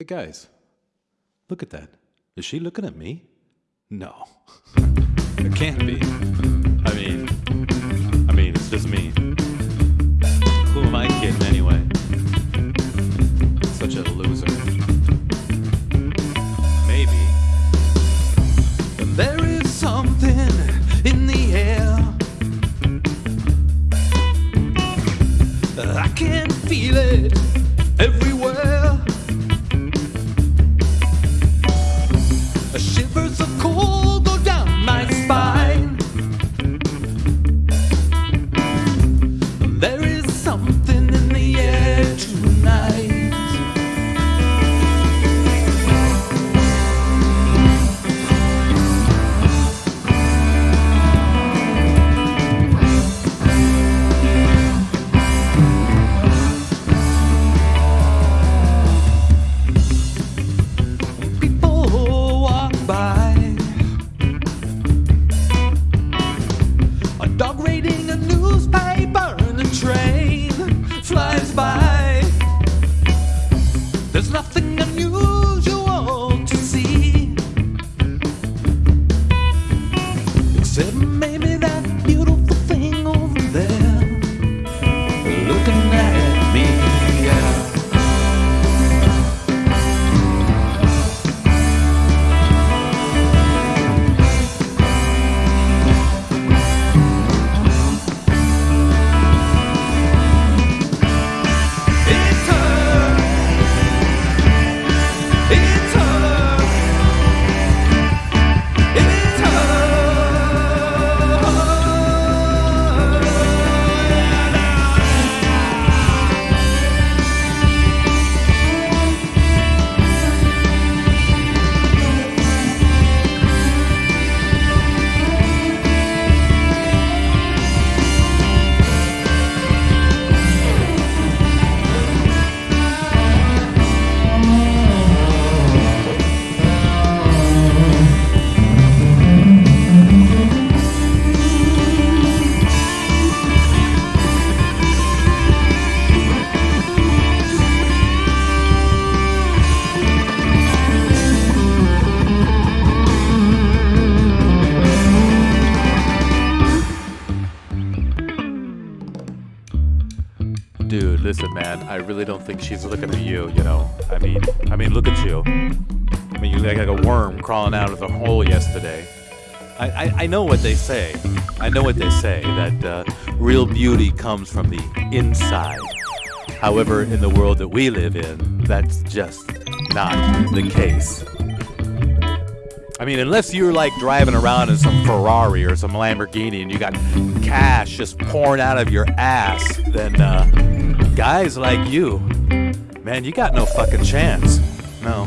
Hey guys, look at that. Is she looking at me? No. it can't be. I mean, I mean, it's just me. Who am I kidding anyway? Such a loser. Maybe. There is something in the air. I can feel it everywhere. Dude, listen, man. I really don't think she's looking at you. You know, I mean, I mean, look at you. I mean, you look like a worm crawling out of the hole yesterday. I, I, I know what they say. I know what they say that uh, real beauty comes from the inside. However, in the world that we live in, that's just not the case. I mean, unless you're like driving around in some Ferrari or some Lamborghini and you got cash just pouring out of your ass, then uh, guys like you, man, you got no fucking chance. No.